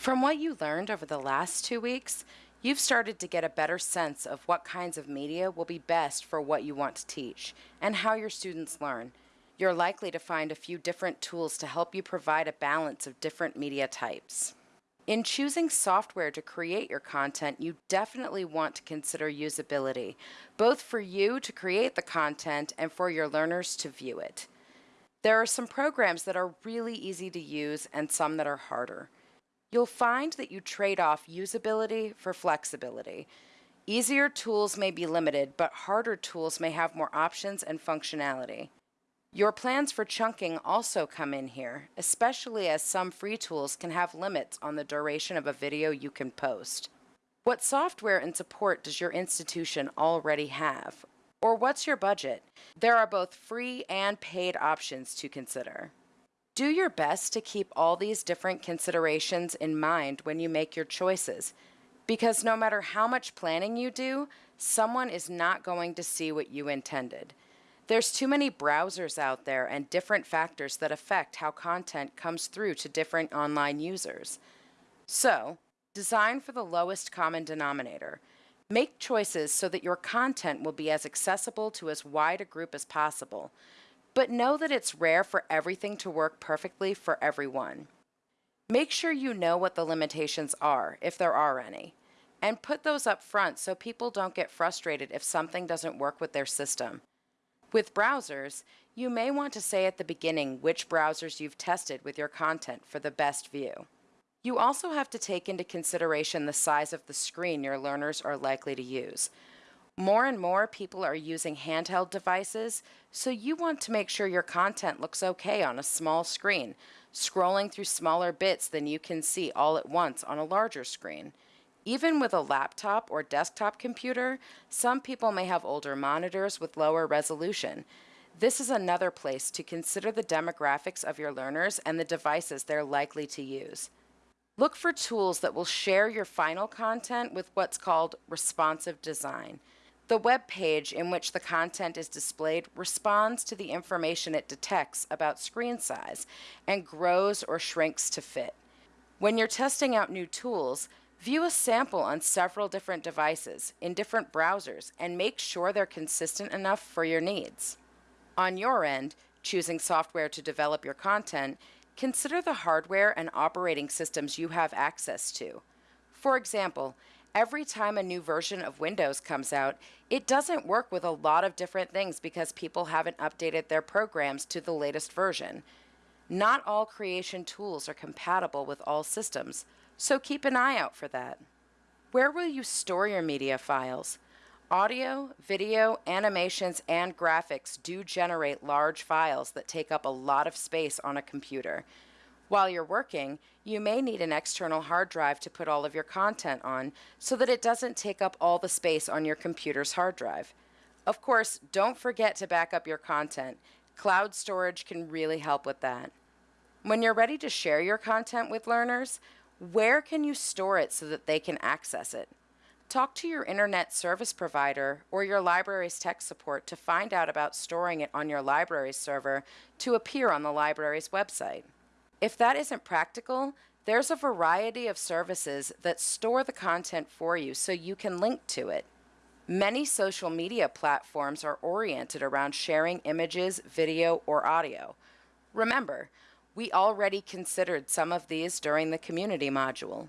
From what you learned over the last two weeks, you've started to get a better sense of what kinds of media will be best for what you want to teach and how your students learn. You're likely to find a few different tools to help you provide a balance of different media types. In choosing software to create your content, you definitely want to consider usability, both for you to create the content and for your learners to view it. There are some programs that are really easy to use and some that are harder. You'll find that you trade off usability for flexibility. Easier tools may be limited, but harder tools may have more options and functionality. Your plans for chunking also come in here, especially as some free tools can have limits on the duration of a video you can post. What software and support does your institution already have? Or what's your budget? There are both free and paid options to consider. Do your best to keep all these different considerations in mind when you make your choices, because no matter how much planning you do, someone is not going to see what you intended. There's too many browsers out there and different factors that affect how content comes through to different online users. So, design for the lowest common denominator. Make choices so that your content will be as accessible to as wide a group as possible but know that it's rare for everything to work perfectly for everyone. Make sure you know what the limitations are, if there are any, and put those up front so people don't get frustrated if something doesn't work with their system. With browsers, you may want to say at the beginning which browsers you've tested with your content for the best view. You also have to take into consideration the size of the screen your learners are likely to use. More and more people are using handheld devices, so you want to make sure your content looks okay on a small screen, scrolling through smaller bits than you can see all at once on a larger screen. Even with a laptop or desktop computer, some people may have older monitors with lower resolution. This is another place to consider the demographics of your learners and the devices they're likely to use. Look for tools that will share your final content with what's called responsive design. The web page in which the content is displayed responds to the information it detects about screen size and grows or shrinks to fit. When you're testing out new tools, view a sample on several different devices in different browsers and make sure they're consistent enough for your needs. On your end, choosing software to develop your content, consider the hardware and operating systems you have access to. For example, every time a new version of Windows comes out, it doesn't work with a lot of different things because people haven't updated their programs to the latest version. Not all creation tools are compatible with all systems, so keep an eye out for that. Where will you store your media files? Audio, video, animations, and graphics do generate large files that take up a lot of space on a computer. While you're working, you may need an external hard drive to put all of your content on so that it doesn't take up all the space on your computer's hard drive. Of course, don't forget to back up your content. Cloud storage can really help with that. When you're ready to share your content with learners, where can you store it so that they can access it? Talk to your internet service provider or your library's tech support to find out about storing it on your library's server to appear on the library's website. If that isn't practical, there's a variety of services that store the content for you so you can link to it. Many social media platforms are oriented around sharing images, video, or audio. Remember, we already considered some of these during the community module.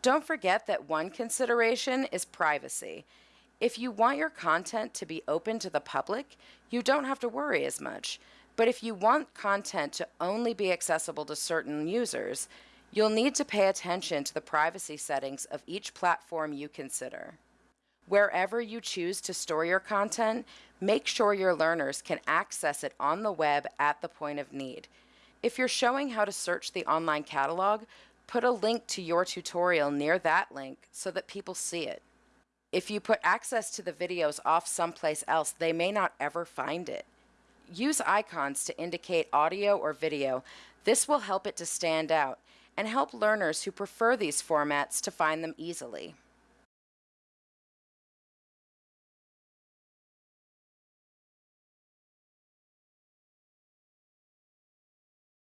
Don't forget that one consideration is privacy. If you want your content to be open to the public, you don't have to worry as much. But if you want content to only be accessible to certain users, you'll need to pay attention to the privacy settings of each platform you consider. Wherever you choose to store your content, make sure your learners can access it on the web at the point of need. If you're showing how to search the online catalog, put a link to your tutorial near that link so that people see it. If you put access to the videos off someplace else, they may not ever find it. Use icons to indicate audio or video. This will help it to stand out and help learners who prefer these formats to find them easily.